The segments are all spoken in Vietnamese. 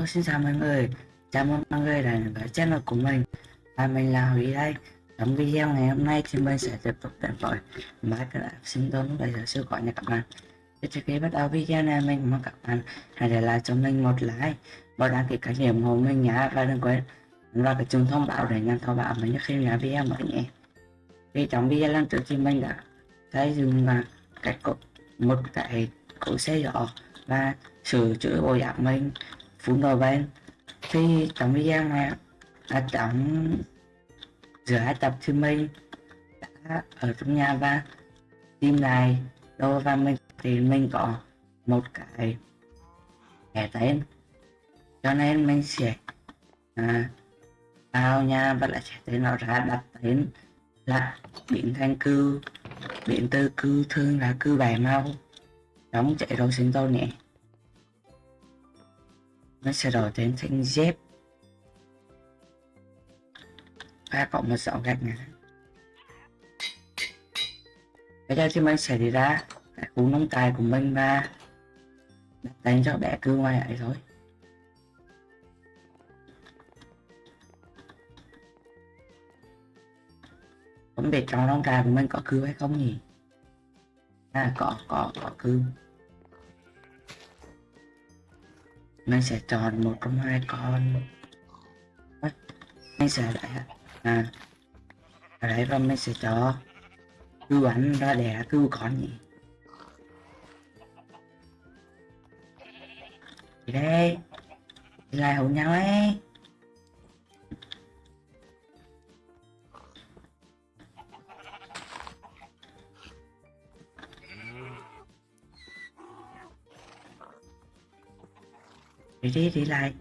Hello xin chào mọi người. Chào mừng mọi người đã đến với channel của mình. Và mình là Huy đây. Trong video ngày hôm nay thì mình sẽ tiếp tục đến với Minecraft sinh tồn bây giờ siêu gọi nha các bạn Thì trước khi bắt đầu video này, mình mong các bạn hãy để lại cho mình một like Và đăng ký kênh ủng hộ mình nhé Và đừng quên vào cái chuông thông báo để nhận thông báo mình khi ra video mới nhé. Thì trong video lần trước thì mình đã xây dựng là cách một cái cỗ xe giỏ và sửa chữa bộ dạng mình phun vào bên thì trong video mà ở trong giữa hai tập thì mình đã ở trong nhà và tìm lại đô và mình thì mình có một cái thẻ tên. Cho nên mình sẽ à, vào nhà và lại sẽ tên nó ra đặt tên là biển thanh cư biển tư cư thương là cư bài mau đóng chạy đồ sinh tồn nhé nó sẽ đổi đến thanh dép. Ba cộng một dạo gạch này. Bây giờ thì mình sẽ đi ra cái cú nông tài của mình và đặt cho bé cứ ngoài ấy thôi. Không biết trong nông tài của mình có cư hay không nhỉ? À có có có cư mình sẽ chọn một trong hai con. Mình sẽ lại à. Ở đấy và mình sẽ cho cứu ảnh ra đẻ cứu con nhỉ? Thì đây. Lại hôn nhau ấy. Đi đi đi. Lại.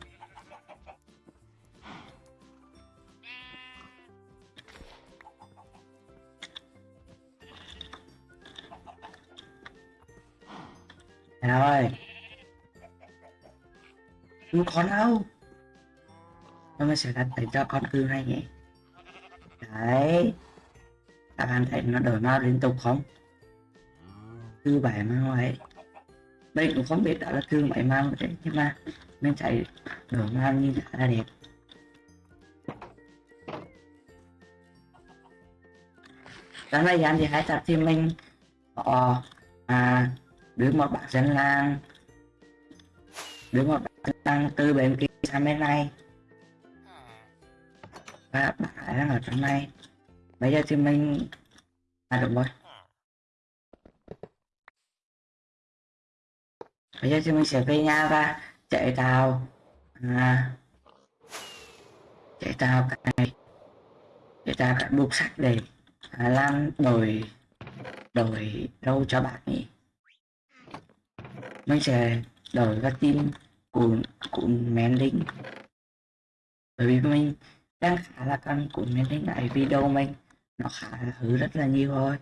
Rồi. Cứu con đâu. Nó mới sẽ đặt để cho con cứu hay nhỉ đấy. Các bạn thấy nó đổi màu liên tục không? Cư bảy màu ấy đây cũng không biết đó là thương bảy mang đấy, nhưng mà nên chạy mang nhìn như là đẹp. Trong thời gian thì hai tập thì mình có à đưa một bạn dân làng, đưa một bạn dân làng từ bên kia sang bên này. Và bạn đang ở trong này. Bây giờ thì mình à được rồi. Bây giờ thì mình sẽ về nhà và chạy tàu. À, chạy tàu cái chạy tàu cái buộc sắt để à, làm đổi đổi đâu cho bạn nhỉ? mình sẽ đổi ra tin của của men lính bởi vì mình đang khá là căng của men lính lại video mình. Nó khá là hư rất là nhiều thôi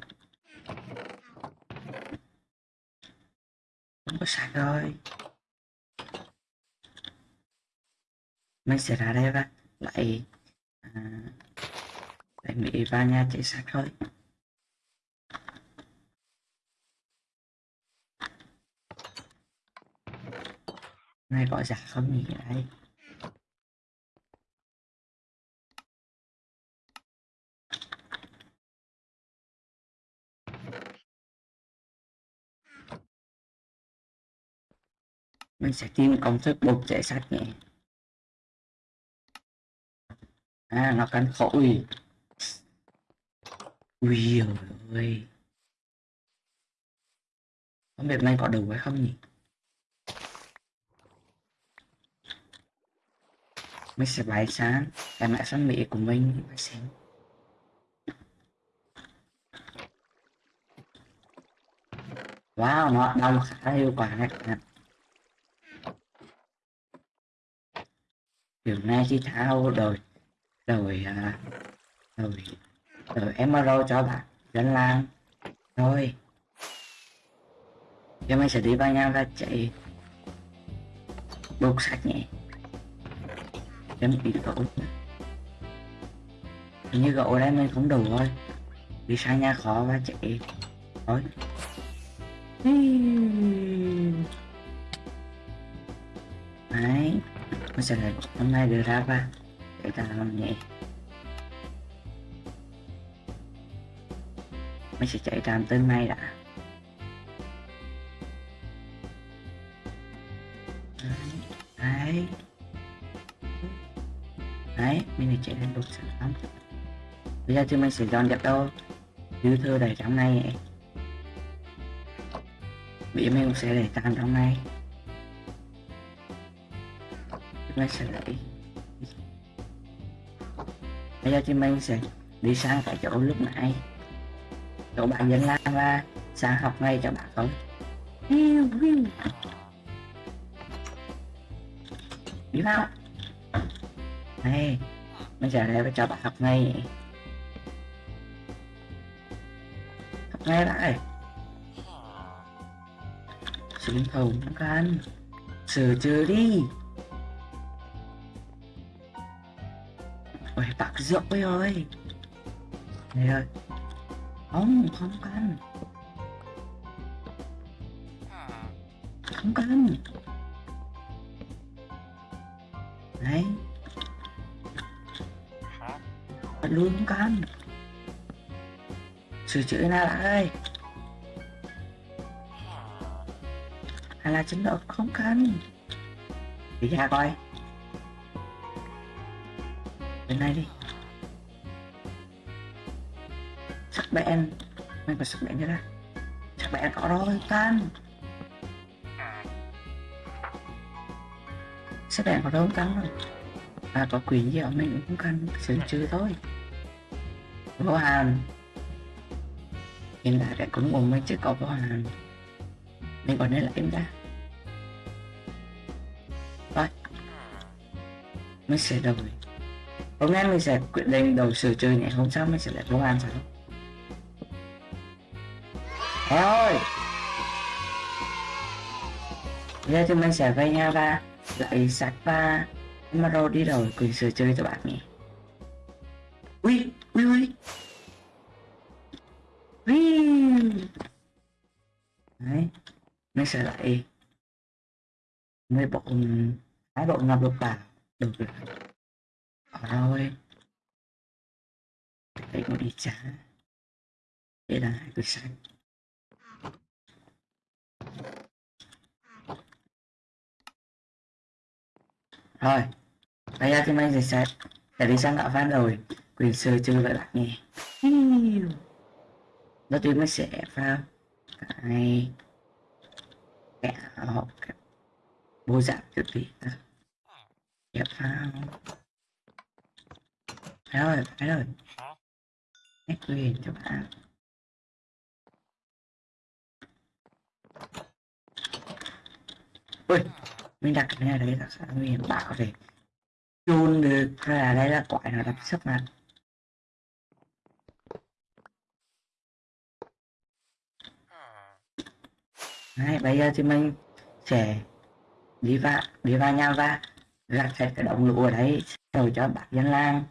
không có sạc rồi. Mình sẽ ra đây và lại à, lại mỹ ba nhà chạy sạc thôi. Này gọi giả không nhỉ đây Mình sẽ tìm công thức bột chảy sắt nhé. À nó cần khổ ui Ui ơi Không biết này có đủ hay không nhỉ? Mình sẽ bài sáng cái mẹ sáng mỹ của mình. Và xem. Wow, nó đau khá hiệu quả này. Các bạn điều này thì thao rồi rồi à, rồi rồi emerald cho bạn, dân lan thôi. giờ mình sẽ đi vào nhau và chạy bốc sạch nhỉ. em bị gỗ. Hình như gỗ đây mình không đủ thôi Đi sang nhà khó và chạy. Thôi. Nó mình sẽ là hôm nay đưa ra ba để ta làm nhẹ mình sẽ chạy trạm tên này đã. Đấy. Đấy, mình này chạy lên đột sản phẩm bây giờ thì mình sẽ dọn dẹp đâu dư thừa đầy trong này. Bị mình sẽ để tàn trong này mình sẽ lấy bây giờ chim mình sẽ đi sang cái chỗ lúc nãy. Chỗ bạn dân làm và sang học ngay cho bạn thôi. Đi vào này mình sẽ lấy cho bạn học ngay. Học ngay lại xuống thầu nó can sửa chưa đi. Rượu ơi. Ơi này ơi. Không không cần. Không cần. Đấy Bạn luôn không cần. Sửa chữa nào lại ơi. Hay là chính độ không cần. Đi ra coi. Bên này đi. Bén mình phải sắc bén cho ra sắc bén có rồi can sắc bén có đâu không can rồi à có quyền gì ở mình cũng cần sửa chữa thôi. Vô hàn. Hiện tại cái cũng của mình chứ có vô hàn. Mình còn nên là em ra rồi mình sẽ đổi. Hôm nay mình sẽ quyết định đầu sửa chữa nhé hôm sau mình sẽ lại vô hàn sao Thế ơi giờ thì mình sẽ về nhà và lại sạch và Maro đi rồi quyền sửa chơi cho bạn nhé Ui, ui, ui. Ui. Đấy Mình sẽ lại Mấy bộ Hai bộ ngập lục vào Được rồi. Ở rồi Đây có đi trả. Đây là hai cái xanh rồi bây giờ thì mình sẽ sẽ để đi sang gạo phát rồi. Quyền sơ chơi vậy bạn nghe. Đó tiên mình sẽ pha cái kẻ áo cái dạng trước đi ép vào phải rồi phải rồi. Hết quyền cho bạn. Ui mình đặt cái này đấy là sao mình bảo thì chôn được ra đây là quại nó đập sấp mặt. Đấy, bây giờ thì mình sẽ đi vào đi vào nhà và gạt sạch cái đống lũ ở đấy rồi cho bác dân lang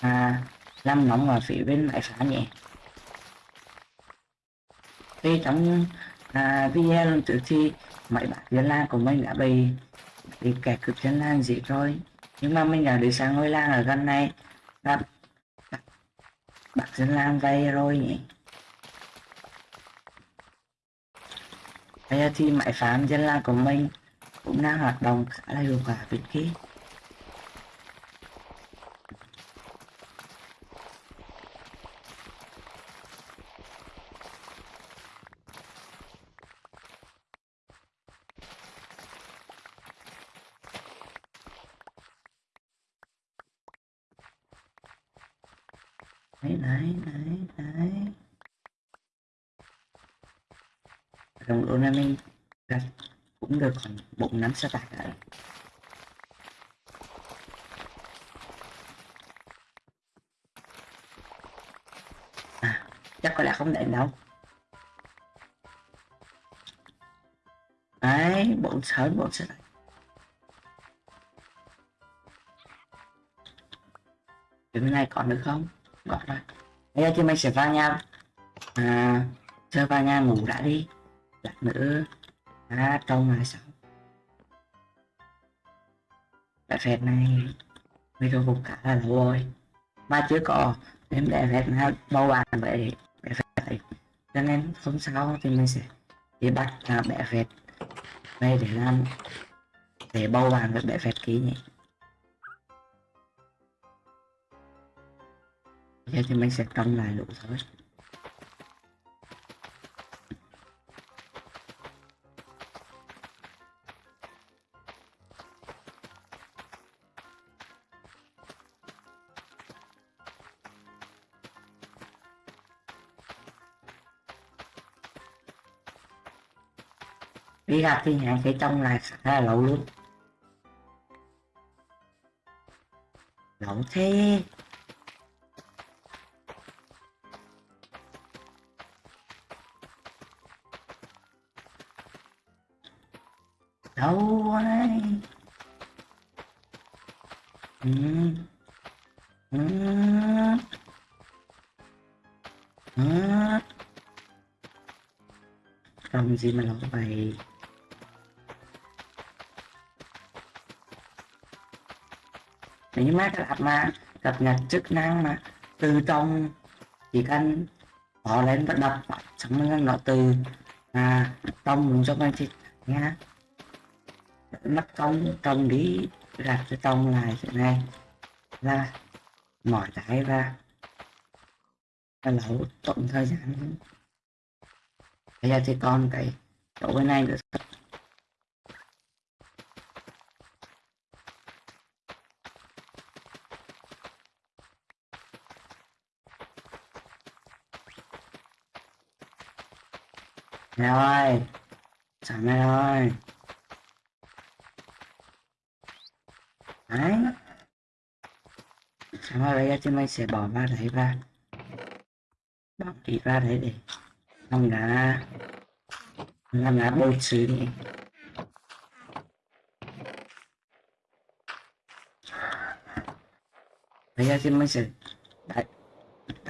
à, làm nóng ở phía bên máy phá nhẹ thì trong à, video lần trước mấy bạn dân lan của mình đã bị bị kẻ cướp dân lan gì rồi. Nhưng mà mình đã đi sang ngôi lan ở gần này gặp bạn dân lan vay rồi nhỉ? Bây giờ thì máy phám dân lan của mình cũng đang hoạt động khá là hiệu quả bên kia đấy đấy đấy đấy đồng độ này mình cũng được khoảng bốn năm sa tải đấy à chắc có lẽ không đến đâu. Đấy bốn sớm bốn sa tải cái này còn được không? Gọi rồi bây giờ thì mình sẽ vào nhà. À chơi vào nhà ngủ đã đi đặt nữa. À trong lại sao cái phép này video cũng khá là lâu rồi. Mà chưa có đến để phép nó bao bàn vậy? Để phép này. Cho nên hôm sau thì mình sẽ đi bắt là bẻ phép đây để làm, để bao bàn với bẻ phép ký nhỉ. Giờ thì mình sẽ trồng lại lũ thôi. Đi gặp thì hãy phải trong này khá là lâu luôn lâu thế đâu này ừ. Ừ. Ừ. Trông gì mà lâu vậy nếu như mà các bạn mà cập nhật chức năng mà. Từ trong chỉ cần bỏ lên và đập xong rồi nó từ à, trong muốn cho mình thì nha mất công trong đi gạt cái tông lại thế này. Là mỏi cái ra. Là lẩu tổng thời gian. Bây giờ thì còn cái chỗ bên này nữa. Mẹ ơi Sao mẹ ơi. Đấy. Sao mà bây giờ thì mình sẽ bỏ vào đấy ra. Bỏ đi ra đấy để Làm đá Làm đá bôi trừ đi. Bây giờ thì mình sẽ đẩy,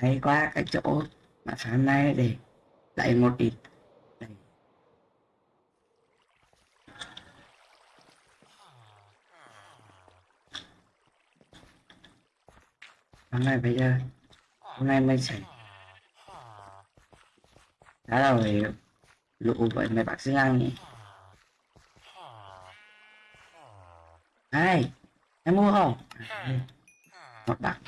đẩy qua cái chỗ mà sáng nay để đẩy một ít hôm nay bây giờ hôm nay mình sẽ đã rồi lụ vậy mày bác sĩ lang nhỉ? Ai em mua không? Một bạc.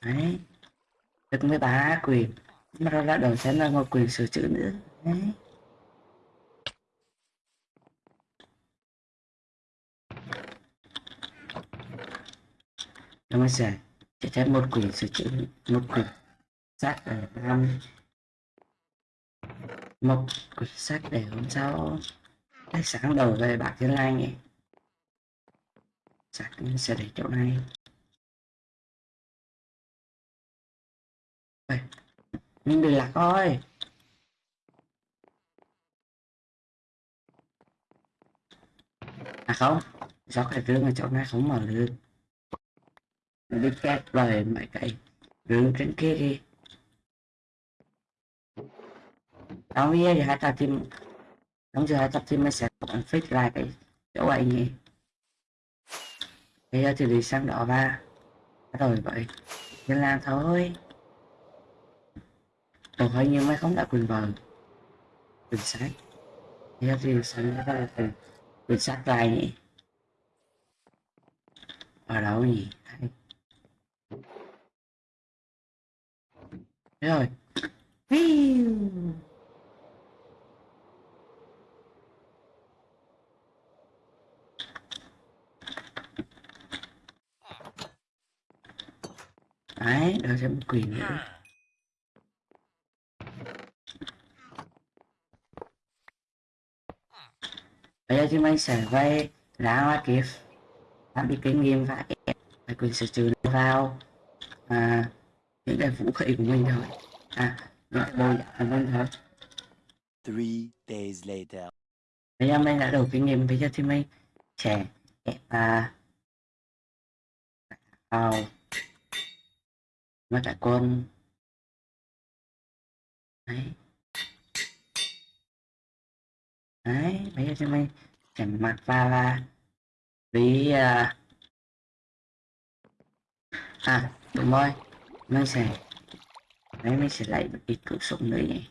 Đấy, được mấy bà quyền. Mà ra đầu xem là một quyền sửa chữa nữa. Đấy. Rồi mình sẽ chỉ thêm một quyển sửa chữa một quyển sách để năm. Một quyển sách để hôm sau để sáng đầu về bạc thiên lai nhỉ sách sẽ để chỗ này. Đây. mình bị lạc thôi à không do cái gương ở chỗ này không mở được mình đi kẹp lời mấy cái rương trên kia đi. Tao nghĩ thì hai tao tìm Đúng giờ hai tao tìm mày sẽ còn fix lại cái chỗ ấy nhỉ? Bây giờ thì đi sang đó và Rồi vậy. Nên làm thôi. Còn hơi nhưng mày không đã quyền vợ Quyền sách Bây giờ thì sang đó là quyền Quyền sách lại nhỉ? Ở đâu nhỉ? Thế Rồi. Đấy đó sẽ một quyền nữa. Bây giờ chúng mình sẽ quay lá hoa kiếp. Làm đi kinh nghiệm và ép quyền sửa chữa vào. À, những cái vũ khí của mình thôi À, đồ giả của mình thôi Three days later. Bây giờ mình đã đủ kinh nghiệm Bây giờ thì mình sẽ ép à, vào Với cả quân Đấy. Đấy bây giờ thì mình chỉnh mặt vào là vì à, à đúng rồi nó sẽ đấy mình sẽ lấy một ít cự súng nữa nhỉ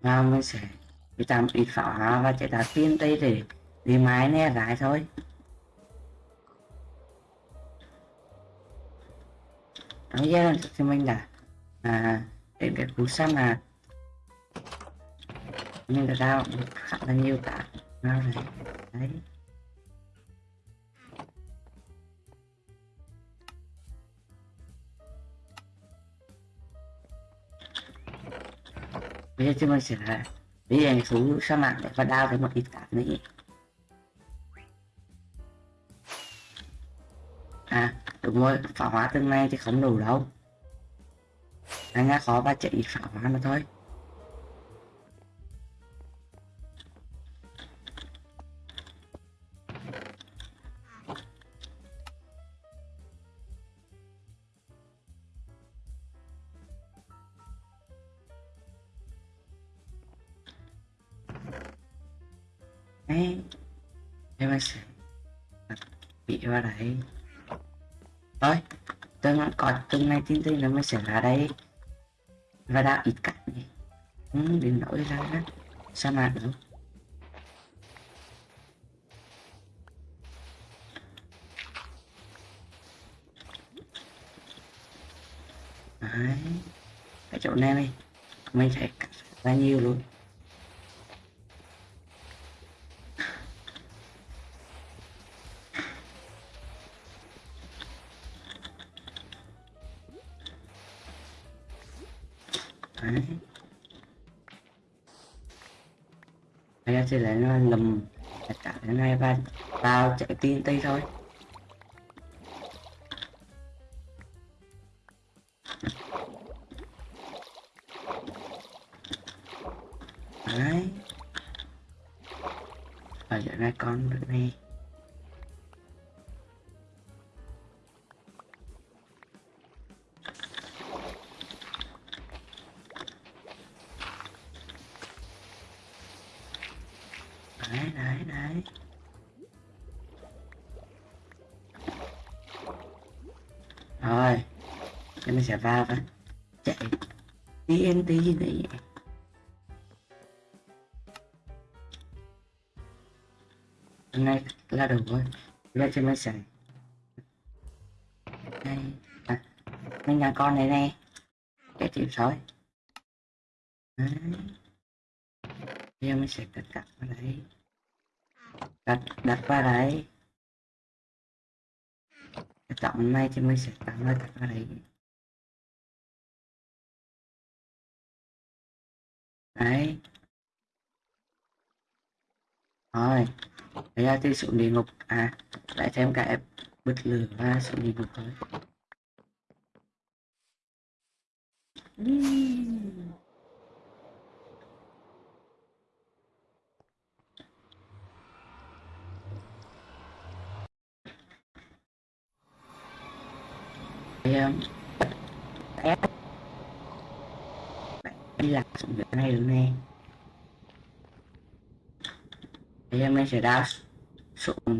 và mình sẽ đi tạm ít pháo hoa và chế tạo tiên tây để đi máy nè lại thôi. Đó giờ thì mình đã à để cái cú xăm à. là mình đã ra khá là nhiều cả nào này, đấy. Bây giờ chúng mình sẽ là đi đến xuống sa mạc để và đao thêm một ít cát nữa à đúng rồi pháo hóa tương lai thì không đủ đâu. Anh đã khó và chạy ít pháo hóa mà thôi. Hôm nay từng này tin tin nó mới sẽ ra đây. Và đã ít cạnh đi Ừ, đến nỗi ra đó. Sa mạc nữa Đấy. Cái chỗ này này Mình phải cắt ra nhiều luôn? Đấy. Bây giờ thì lại nó lầm, tất cả cái này và tao chạy tin tây thôi Đấy. Và chỗ ra con được này đấy đấy đấy. Rồi thì mình sẽ vào và chạy. TNT này hôm nay là đủ rồi. Bây giờ mình sẽ đây à, mình nhà con này nè. Cái chịu sói. Đấy. Bây giờ mình sẽ tất cả vào đấy đặt đặt qua đấy. Chọn này thì mình sẽ tặng lên đặt qua đấy đấy. Rồi, bây giờ thì xuống địa ngục. À lại thêm cả bật lửa và xuống địa ngục thôi. Ép đi lạc xuống này luôn nè. Bây giờ mình sẽ ra xuống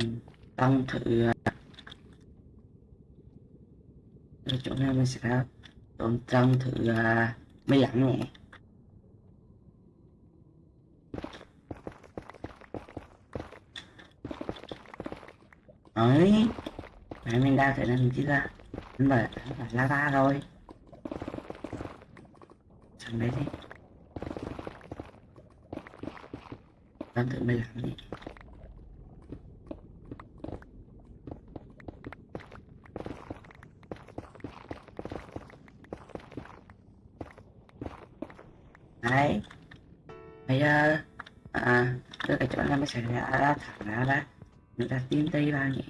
tăng thử ở chỗ này mình sẽ ra xuống tăng thử mấy lắm nè. Ấy mẹ mình đào thể làm gì ra mà là lava rồi chẳng đấy đi. Đang thử mấy làm đi. Đấy. Bây giờ à tôi cái chỗ này mới xảy ra thẳng ra đó người ta tìm tây vào nhỉ?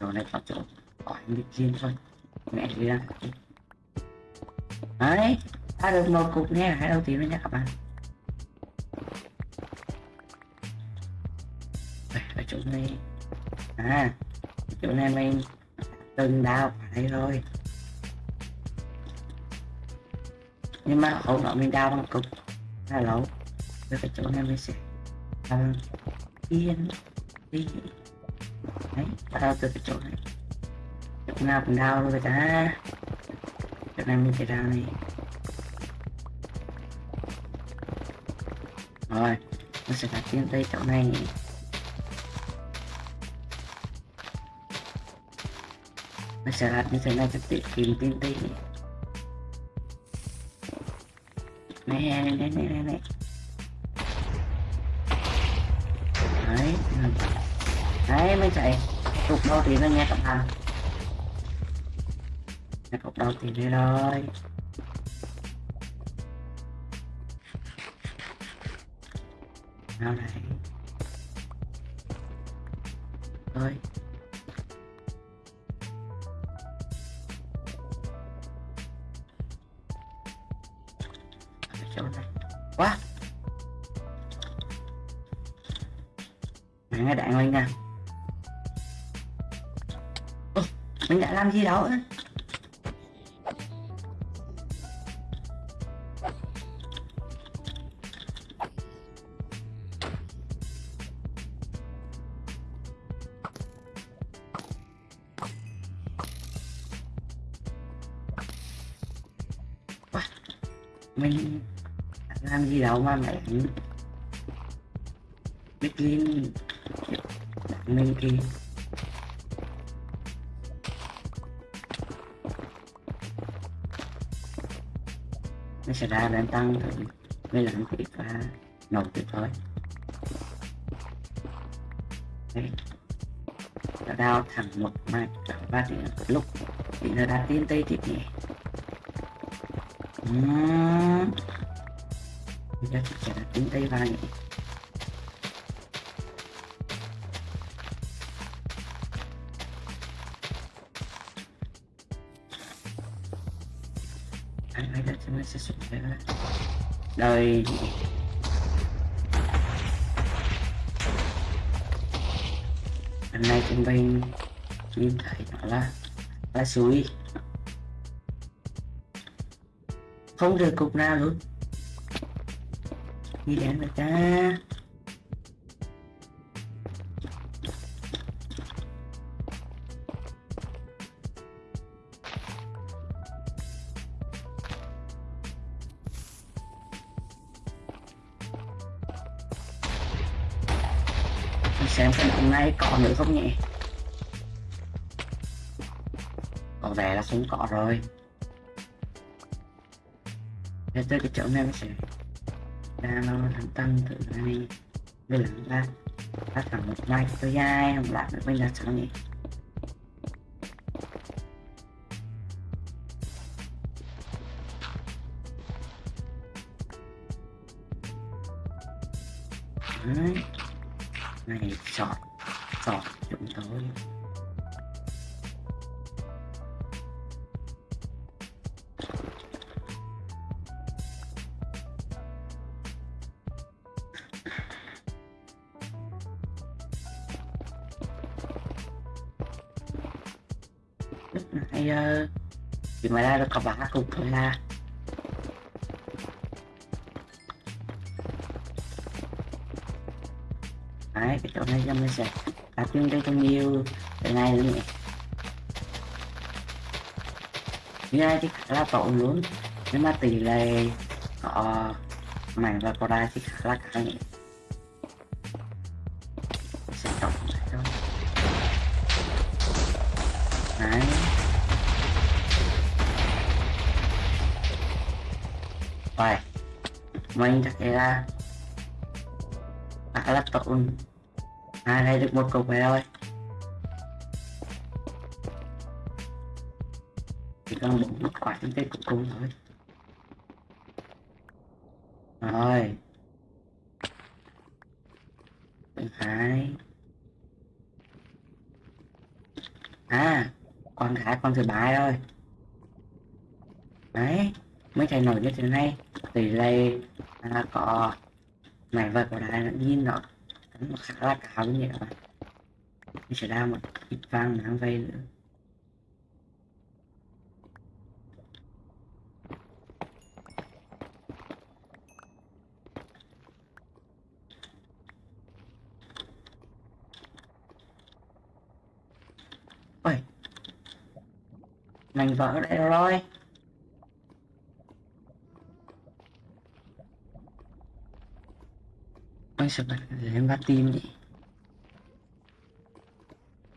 Đồ này có chỗ đi chiến riêng thôi mẹ đi ra đấy ta được một cục nghe hai đầu tiên nữa nha các bạn đây ở chỗ này à chỗ này mình từng đào phải đây rồi nhưng mà hậu nó mình đào bằng cục là lâu với cái chỗ này mình sẽ làm yên đi đấy ta đầu từ cái chỗ này chỗ nào cũng luôn rồi ta chỗ này mình sẽ ra này rồi mình sẽ đặt tiên tới chỗ này. Mình sẽ đặt như thế này cho tiết kiệm tiên tây này này này này này này đấy đấy, mới chạy. Cục đâu thì nó nghe tập hàng nghe cục đầu tiên đây rồi nào này. Thôi chỗ này. Quá. Mày nghe đạn lên nè Ơ, mình đã làm gì đâu ấy mình làm gì đâu mà mẹ biết lên mình thì nó sẽ ra lên tăng thử mới làm phí và nổ tuyệt thôi. Đấy. Nó đau thẳng một mạch cả ba thì lúc thì nó đã tiên tây tiếp nhỉ Uhm. bây giờ chắc chắn là tiên tây vào anh ấy đã cho sẽ xuất hiện đời lần này chúng mình nhìn thấy nó là là suối không được cục nào luôn. Đi đến người ta. Xem cái hôm nay có nữa không nhỉ? Có vẻ là không có rồi. Để tới cái chỗ này nó sẽ ra nó thằng tăng thử này với lần ra ra thằng một mai tôi dai không làm được, bây giờ sao nhỉ? Uh, thì ngoài ra nó có ba cục thôi là đấy cái chỗ này cho mình sẽ tập trung đây trong nhiều cái này luôn nhỉ như này thì khá là tội luôn. Nhưng mà tỷ lệ ờ, họ mảnh và có đai thì khá là khá nhỉ mình chắc là đã là tốt à đây, được một cục này thôi chỉ cần một một quả trên cái cục cung thôi. Rồi. Bên hai à con gái, con thứ ba rồi. Đấy mới chạy nổi như thế này. Vì đây là có mảnh vật của đá nhìn nó nó khá là cao như vậy các bạn. Mình sẽ đa một ít vàng mang về nữa. Ôi. Mình vỡ đây rồi. Ôi sợ bật lên bắt tim nhỉ?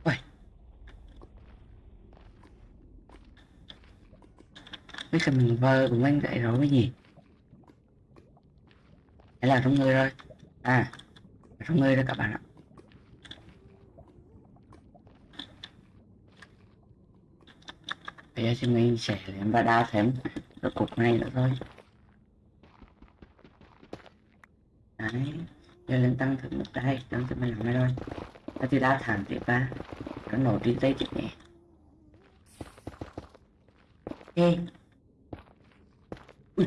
Ôi Bây giờ mình vơ của anh dậy rồi cái gì Đấy là trong người rồi. À Trong người rồi các bạn ạ. Bây giờ chúng mình sẽ lên bắt đào thêm. Rồi cục này nữa thôi. Đấy giờ lên tăng thử một đây tăng thử mình làm đây thôi. Và thì đào thẳng tiếp ba. Nó nổ đi tay chụp nhẹ ok Ui,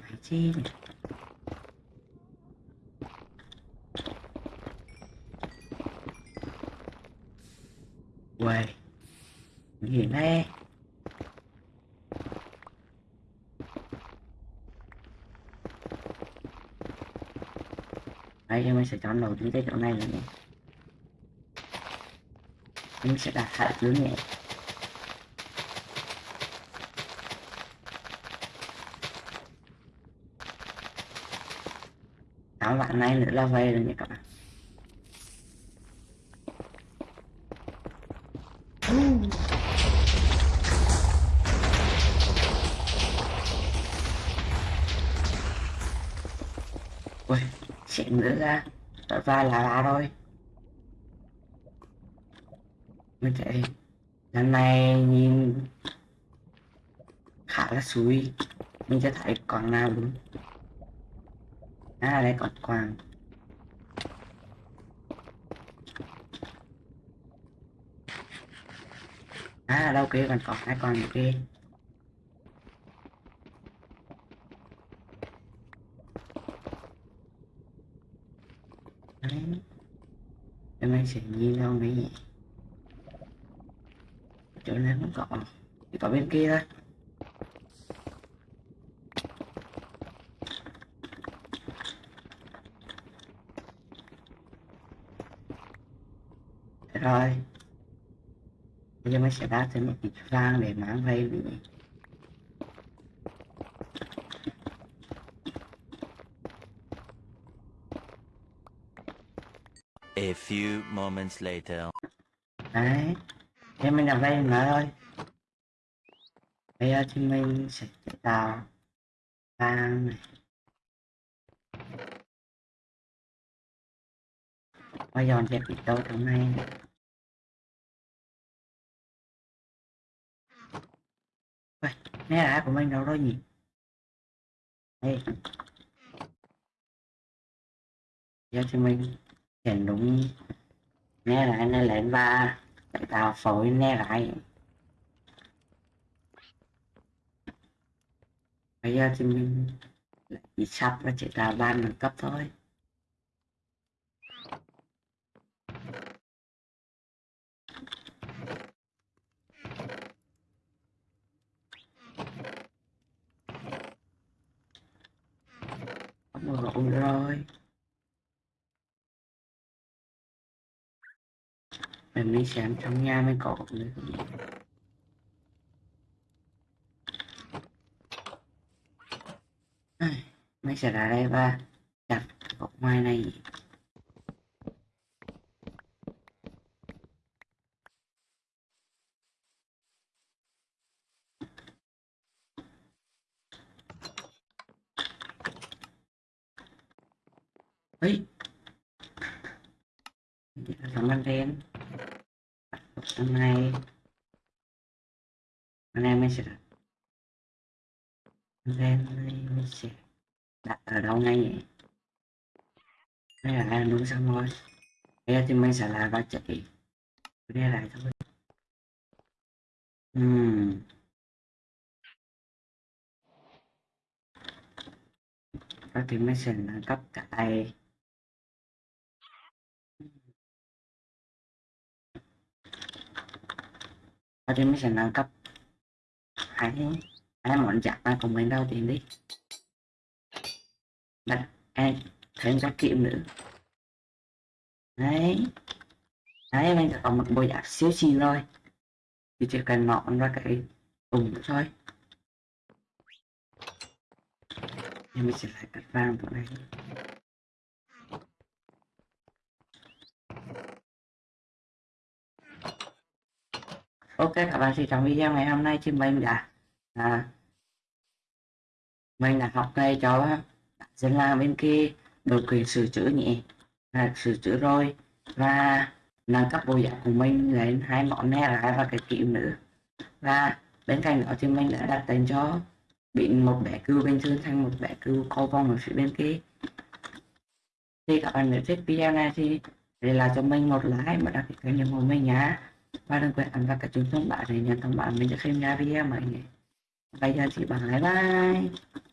Mày chi nhỉ Uầy Gì đây đây mình sẽ chọn đầu đến cái chỗ này nữa nhé mình sẽ đặt hạ dưới nhẹ tám bạn này nữa là về rồi nhé các bạn. Ui chuyện nữa ra. Ra là là thôi. Mình chạy lần này nhìn khá là suy mình sẽ thấy còn nào đúng. À đây còn quàng à đâu kia còn còn hai con kia đấy em anh sẽ nhìn đâu mấy nhỉ? Chỗ này không có thì có bên kia thôi. Rồi. Bây giờ mình sẽ đá thêm một ít vàng để mang về few moments later. đấy thế mình làm đây nói thôi. Bây giờ thì mình sẽ tạo vàng này. Và dọn sẽ bị đâu trong này. Vậy, Ui, nè đã của mình đâu rồi nhỉ? Đây. Giờ thì mình Nhìn đúng. Né lại nó lên ba. Để tao phối né lại. Bây giờ thì mình lại bị sắp và chỉ là ban nâng cấp thôi không rộn rồi mình mới xem trong nhà mới có nữa mình sẽ ra đây và đặt cọc ngoài này. Ấy cảm ơn đen hôm nay anh em mình sẽ đặt đen mình sẽ đặt ở đâu ngay nhỉ? Đây là ăn đúng xong rồi bây giờ thì mình sẽ là ba chạy đây lại thôi uhm. các thì mình sẽ nâng cấp cái Và thì mình sẽ nâng cấp. Hãy hai món chặt ta cùng mình đâu tiền đi. Đặt em thêm các kiệm nữa. Đấy. Đấy, bây sẽ có một bộ giặc siêu xì rồi. Thì chỉ cần nọn ra cái cùng thôi. Nhưng mình sẽ phải cắt vàng vào đây ok các bạn thì trong video ngày hôm nay thì mình đã. À, mình đã học ngay cho dân làm bên kia đột quyền sửa chữa nhẹ. À, sửa chữa rồi và nâng cấp bộ dạng của mình lên hai món ne lại và cái kiểu nữa. Và bên cạnh đó thì mình đã đặt tên cho biến một bé cừu bình thường thành một bé cừu co vòng ở phía bên kia. Thì các bạn nếu thích video này thì để lại cho mình một like và đăng ký kênh của mình nhé và đừng quên ấn vào cái chuông thông báo để nhận thông báo mình sẽ khi ra video mới nhé bây giờ thì bye bye.